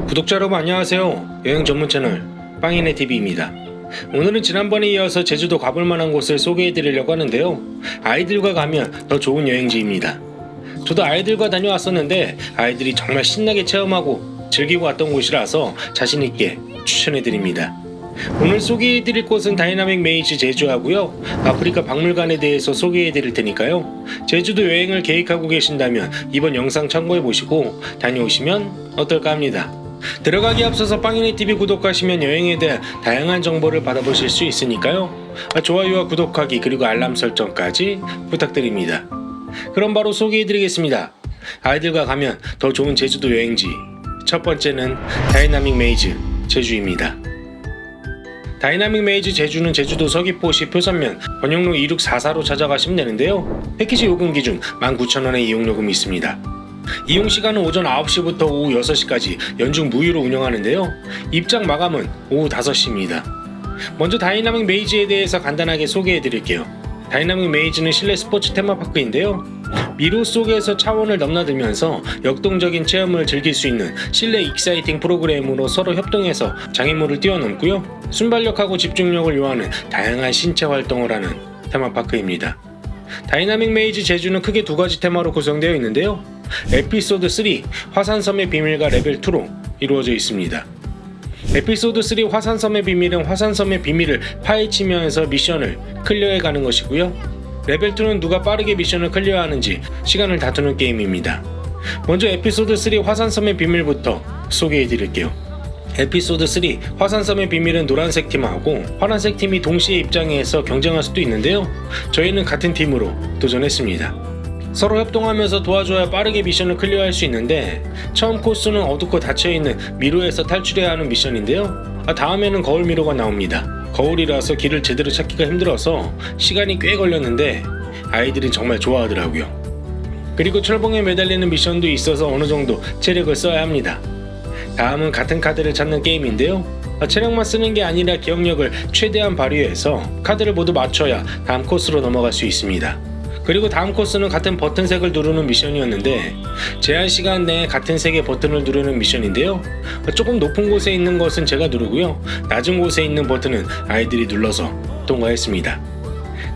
구독자 여러분 안녕하세요. 여행 전문 채널 빵이네 TV입니다. 오늘은 지난번에 이어서 제주도 가볼 만한 곳을 소개해 드리려고 하는데요. 아이들과 가면 더 좋은 여행지입니다. 저도 아이들과 다녀왔었는데 아이들이 정말 신나게 체험하고 즐기고 왔던 곳이라서 자신 있게 추천해 드립니다. 오늘 소개해 드릴 곳은 다이나믹 메이즈 제주하고요. 아프리카 박물관에 대해서 소개해 드릴 테니까요. 제주도 여행을 계획하고 계신다면 이번 영상 참고해 보시고 다녀오시면 어떨까 합니다. 들어가기 앞서서 빵이네 TV 구독하시면 여행에 대한 다양한 정보를 받아보실 수 있으니까요. 아, 좋아요와 구독하기 그리고 알람 설정까지 부탁드립니다. 그럼 바로 소개해 드리겠습니다. 아이들과 가면 더 좋은 제주도 여행지. 첫 번째는 다이나믹 메이즈 제주입니다. 다이나믹 메이즈 제주는 제주도 서귀포시 표선면 번영로 2644로 찾아가시면 되는데요. 패키지 요금 기준 19,000원의 이용요금이 있습니다. 이용 시간은 오전 9시부터 오후 6시까지 연중 무휴로 운영하는데요. 입장 마감은 오후 5시입니다. 먼저 다이나믹 메이즈에 대해서 간단하게 소개해 드릴게요. 다이나믹 메이즈는 실내 스포츠 테마파크인데요. 미로 속에서 차원을 넘나들면서 역동적인 체험을 즐길 수 있는 실내 exciting 프로그램으로 서로 협동해서 장애물을 뛰어넘고요. 순발력하고 집중력을 요하는 다양한 신체 활동을 하는 테마파크입니다. 다이나믹 메이즈 제주는 크게 두 가지 테마로 구성되어 있는데요. 에피소드 3 화산섬의 비밀과 레벨 2로 이루어져 있습니다. 에피소드 3 화산섬의 비밀은 화산섬의 비밀을 파헤치면서 미션을 클리어해 가는 것이고요. 레벨 2는 누가 빠르게 미션을 클리어하는지 시간을 다투는 게임입니다. 먼저 에피소드 3 화산섬의 비밀부터 소개해 드릴게요. 에피소드 3 화산섬의 비밀은 노란색 팀하고 파란색 팀이 동시에 입장해서 경쟁할 수도 있는데요. 저희는 같은 팀으로 도전했습니다. 서로 협동하면서 도와줘야 빠르게 미션을 클리어할 수 있는데 처음 코스는 어둡고 닫혀있는 미로에서 탈출해야 하는 미션인데요. 아, 다음에는 거울 미로가 나옵니다. 거울이라서 길을 제대로 찾기가 힘들어서 시간이 꽤 걸렸는데 아이들이 정말 좋아하더라고요. 그리고 철봉에 매달리는 미션도 있어서 어느 정도 체력을 써야 합니다. 다음은 같은 카드를 찾는 게임인데요. 아, 체력만 쓰는 게 아니라 기억력을 최대한 발휘해서 카드를 모두 맞춰야 다음 코스로 넘어갈 수 있습니다. 그리고 다음 코스는 같은 버튼색을 누르는 미션이었는데 제한 시간 내에 같은 색의 버튼을 누르는 미션인데요. 조금 높은 곳에 있는 것은 제가 누르고요. 낮은 곳에 있는 버튼은 아이들이 눌러서 통과했습니다.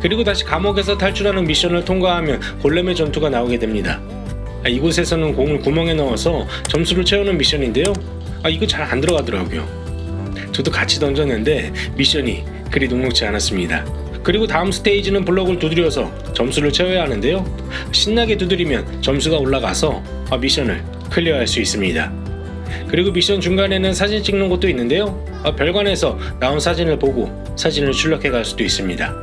그리고 다시 감옥에서 탈출하는 미션을 통과하면 골렘의 전투가 나오게 됩니다. 아, 이곳에서는 공을 구멍에 넣어서 점수를 채우는 미션인데요. 아, 이거 잘 안 들어가더라고요. 저도 같이 던졌는데 미션이 그리 녹록지 않았습니다. 그리고 다음 스테이지는 블럭을 두드려서 점수를 채워야 하는데요. 신나게 두드리면 점수가 올라가서 아, 미션을 클리어할 수 있습니다. 그리고 미션 중간에는 사진 찍는 곳도 있는데요. 아, 별관에서 나온 사진을 보고 사진을 출력해 갈 수도 있습니다.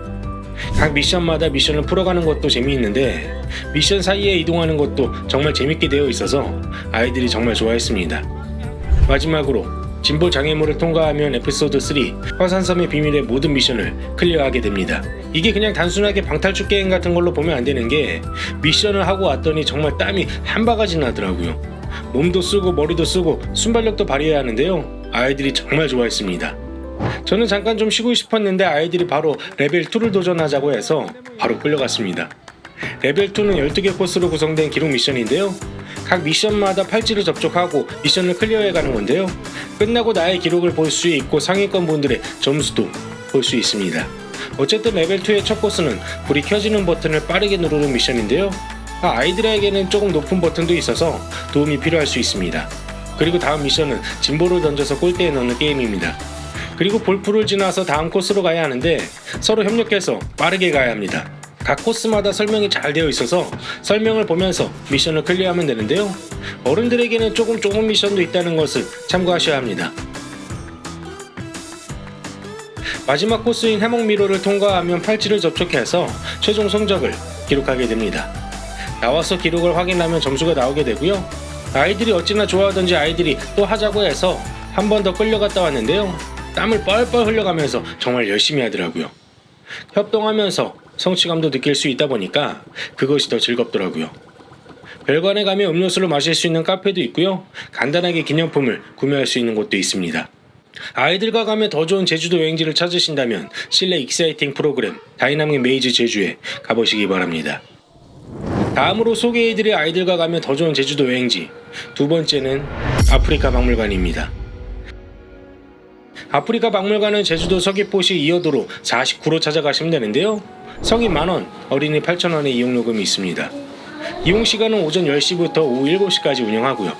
각 미션마다 미션을 풀어가는 것도 재미있는데 미션 사이에 이동하는 것도 정말 재밌게 되어 있어서 아이들이 정말 좋아했습니다. 마지막으로 짐볼 장애물을 통과하면 에피소드 3 화산섬의 비밀의 모든 미션을 클리어하게 됩니다. 이게 그냥 단순하게 방탈출 게임 같은 걸로 보면 안 되는 게 미션을 하고 왔더니 정말 땀이 한 바가지 나더라고요. 몸도 쓰고 머리도 쓰고 순발력도 발휘해야 하는데요. 아이들이 정말 좋아했습니다. 저는 잠깐 좀 쉬고 싶었는데 아이들이 바로 레벨 2를 도전하자고 해서 바로 끌려갔습니다. 레벨 2는 12개 코스로 구성된 기록 미션인데요. 각 미션마다 팔찌를 접촉하고 미션을 클리어해 가는 건데요. 끝나고 나의 기록을 볼 수 있고 상위권 분들의 점수도 볼 수 있습니다. 어쨌든 레벨 2의 첫 코스는 불이 켜지는 버튼을 빠르게 누르는 미션인데요. 아, 아이들에게는 조금 높은 버튼도 있어서 도움이 필요할 수 있습니다. 그리고 다음 미션은 짐볼을 던져서 골대에 넣는 게임입니다. 그리고 볼풀을 지나서 다음 코스로 가야 하는데 서로 협력해서 빠르게 가야 합니다. 각 코스마다 설명이 잘 되어 있어서 설명을 보면서 미션을 클리어하면 되는데요. 어른들에게는 조금 조금 미션도 있다는 것을 참고하셔야 합니다. 마지막 코스인 해먹 미로를 통과하면 팔찌를 접촉해서 최종 성적을 기록하게 됩니다. 나와서 기록을 확인하면 점수가 나오게 되고요. 아이들이 어찌나 좋아하던지 아이들이 또 하자고 해서 한 번 더 끌려갔다 왔는데요. 땀을 뻘뻘 흘려가면서 정말 열심히 하더라고요. 협동하면서 성취감도 느낄 수 있다 보니까 그것이 더 즐겁더라고요. 별관에 가면 음료수를 마실 수 있는 카페도 있고요. 간단하게 기념품을 구매할 수 있는 곳도 있습니다. 아이들과 가면 더 좋은 제주도 여행지를 찾으신다면 실내 exciting 프로그램 다이나믹 메이즈 제주에 가보시기 바랍니다. 다음으로 소개해드릴 아이들과 가면 더 좋은 제주도 여행지 두 번째는 아프리카 박물관입니다. 아프리카 박물관은 제주도 서귀포시 이어도로 49로 찾아가시면 되는데요. 성인 만원, 어린이 8,000원의 이용요금이 있습니다. 이용 시간은 오전 10시부터 오후 7시까지 운영하고요.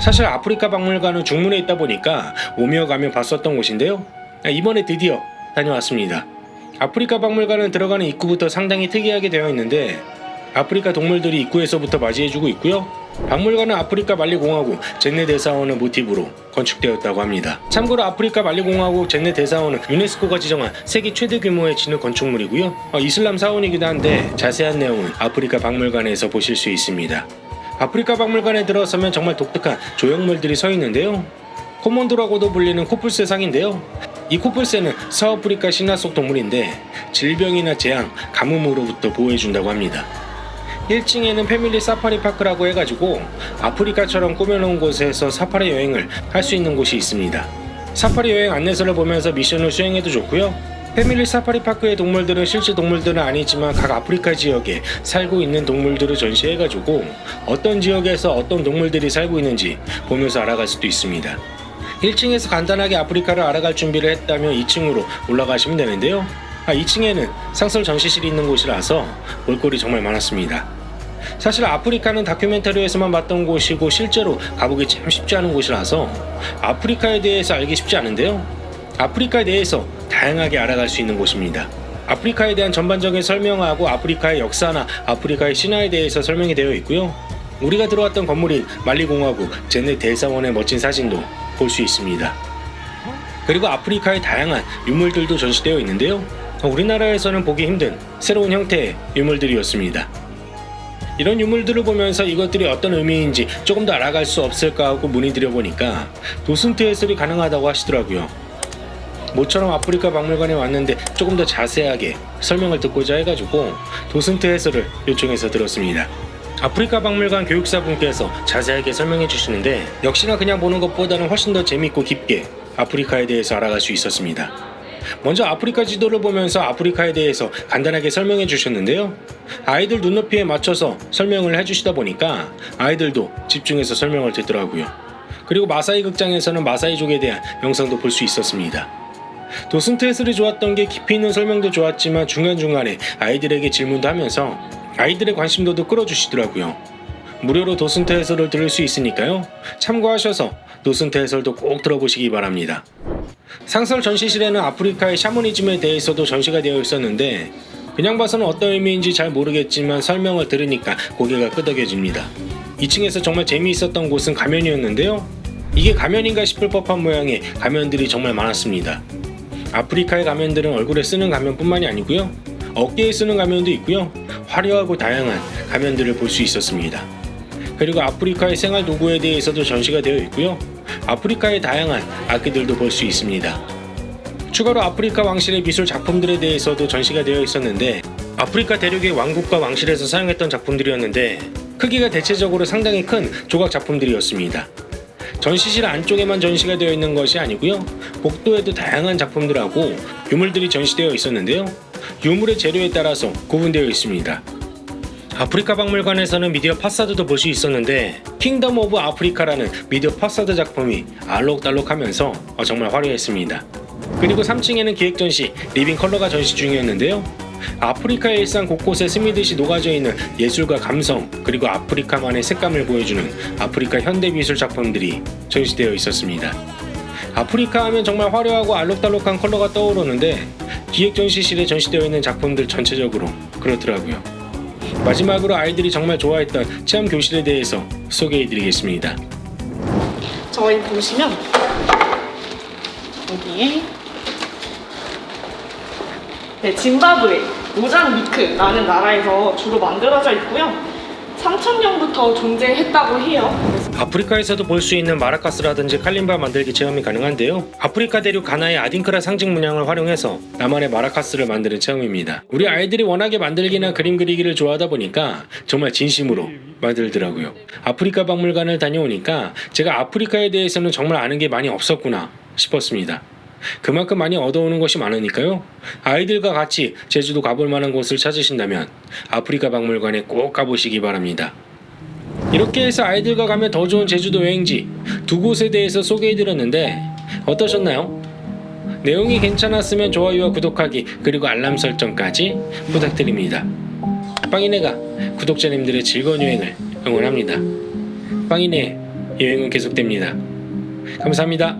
사실 아프리카 박물관은 중문에 있다 보니까 오며 가며 봤었던 곳인데요. 아, 이번에 드디어 다녀왔습니다. 아프리카 박물관은 들어가는 입구부터 상당히 특이하게 되어 있는데 아프리카 동물들이 입구에서부터 맞이해주고 있고요. 박물관은 아프리카 만리공화국 젠네 대사원을 모티브로 건축되었다고 합니다. 참고로 아프리카 만리공화국 젠네 대사원은 유네스코가 지정한 세계 최대 규모의 진흙 건축물이고요. 어, 이슬람 사원이기도 한데 자세한 내용은 아프리카 박물관에서 보실 수 있습니다. 아프리카 박물관에 들어서면 정말 독특한 조형물들이 서 있는데요. 코몬도라고도 불리는 코뿔새 상인데요. 이 코뿔새는 서아프리카 신화 속 동물인데 질병이나 재앙, 가뭄으로부터 보호해준다고 합니다. 1층에는 Family Safari Park라고 해가지고 아프리카처럼 꾸며놓은 곳에서 사파리 여행을 할 수 있는 곳이 있습니다. 사파리 여행 안내서를 보면서 미션을 수행해도 좋고요. Family Safari Park의 동물들은 실제 동물들은 아니지만 각 아프리카 지역에 살고 있는 동물들을 전시해가지고 어떤 지역에서 어떤 동물들이 살고 있는지 보면서 알아갈 수도 있습니다. 1층에서 간단하게 아프리카를 알아갈 준비를 했다면 2층으로 올라가시면 되는데요. 아, 2층에는 상설 전시실이 있는 곳이라서 볼거리 정말 많았습니다. 사실 아프리카는 다큐멘터리에서만 봤던 곳이고 실제로 가보기 참 쉽지 않은 곳이라서 아프리카에 대해서 알기 쉽지 않은데요. 아프리카에 대해서 다양하게 알아갈 수 있는 곳입니다. 아프리카에 대한 전반적인 설명하고 아프리카의 역사나 아프리카의 신화에 대해서 설명이 되어 있고요. 우리가 들어왔던 건물인 말리공화국 제네 대사원의 멋진 사진도 볼 수 있습니다. 그리고 아프리카의 다양한 유물들도 전시되어 있는데요. 우리나라에서는 보기 힘든 새로운 형태의 유물들이었습니다. 이런 유물들을 보면서 이것들이 어떤 의미인지 조금 더 알아갈 수 없을까 하고 문의드려 보니까 도슨트 해설이 가능하다고 하시더라고요. 모처럼 아프리카 박물관에 왔는데 조금 더 자세하게 설명을 듣고자 해가지고 도슨트 해설을 요청해서 들었습니다. 아프리카 박물관 교육사분께서 자세하게 설명해 주시는데 역시나 그냥 보는 것보다는 훨씬 더 재밌고 깊게 아프리카에 대해서 알아갈 수 있었습니다. 먼저 아프리카 지도를 보면서 아프리카에 대해서 간단하게 설명해 주셨는데요. 아이들 눈높이에 맞춰서 설명을 해주시다 보니까 아이들도 집중해서 설명을 듣더라고요. 그리고 마사이 극장에서는 마사이족에 대한 영상도 볼 수 있었습니다. 도슨트 해설이 좋았던 게 깊이 있는 설명도 좋았지만 중간중간에 아이들에게 질문도 하면서 아이들의 관심도도 끌어주시더라고요. 무료로 도슨트 해설을 들을 수 있으니까요. 참고하셔서 도슨트 해설도 꼭 들어보시기 바랍니다. 상설 전시실에는 아프리카의 샤머니즘에 대해서도 전시가 되어 있었는데 그냥 봐서는 어떤 의미인지 잘 모르겠지만 설명을 들으니까 고개가 끄덕여집니다. 2층에서 정말 재미있었던 곳은 가면이었는데요. 이게 가면인가 싶을 법한 모양의 가면들이 정말 많았습니다. 아프리카의 가면들은 얼굴에 쓰는 가면뿐만이 아니고요. 어깨에 쓰는 가면도 있고요. 화려하고 다양한 가면들을 볼 수 있었습니다. 그리고 아프리카의 생활 도구에 대해서도 전시가 되어 있고요. 아프리카의 다양한 악기들도 볼 수 있습니다. 추가로 아프리카 왕실의 미술 작품들에 대해서도 전시가 되어 있었는데 아프리카 대륙의 왕국과 왕실에서 사용했던 작품들이었는데 크기가 대체적으로 상당히 큰 조각 작품들이었습니다. 전시실 안쪽에만 전시가 되어 있는 것이 아니고요. 복도에도 다양한 작품들하고 유물들이 전시되어 있었는데요. 유물의 재료에 따라서 구분되어 있습니다. 아프리카 박물관에서는 미디어 파사드도 볼 수 있었는데 Kingdom of Africa라는 미디어 파사드 작품이 알록달록하면서 어, 정말 화려했습니다. 그리고 3층에는 기획 전시 Living Color가 전시 중이었는데요. 아프리카의 일상 곳곳에 스미듯이 녹아져 있는 예술과 감성 그리고 아프리카만의 색감을 보여주는 아프리카 현대 미술 작품들이 전시되어 있었습니다. 아프리카 하면 정말 화려하고 알록달록한 컬러가 떠오르는데 기획 전시실에 전시되어 있는 작품들 전체적으로 그렇더라고요. 마지막으로 아이들이 정말 좋아했던 체험 교실에 대해서 소개해드리겠습니다. 저희 보시면 여기에 네, 짐바브웨, 모잠비크라는 나라에서 주로 만들어져 있고요. 3000년부터 존재했다고 해요. 아프리카에서도 볼 수 있는 마라카스라든지 칼림바 만들기 체험이 가능한데요. 아프리카 대륙 가나의 아딩크라 상징 문양을 활용해서 나만의 마라카스를 만드는 체험입니다. 우리 아이들이 워낙에 만들기나 그림 그리기를 좋아하다 보니까 정말 진심으로 만들더라고요. 아프리카 박물관을 다녀오니까 제가 아프리카에 대해서는 정말 아는 게 많이 없었구나 싶었습니다. 그만큼 많이 얻어오는 것이 많으니까요. 아이들과 같이 제주도 가볼 만한 곳을 찾으신다면 아프리카 박물관에 꼭 가보시기 바랍니다. 이렇게 해서 아이들과 가면 더 좋은 제주도 여행지 두 곳에 대해서 소개해드렸는데 어떠셨나요? 내용이 괜찮았으면 좋아요와 구독하기 그리고 알람 설정까지 부탁드립니다. 빵이네가 구독자님들의 즐거운 여행을 응원합니다. 빵이네 여행은 계속됩니다. 감사합니다.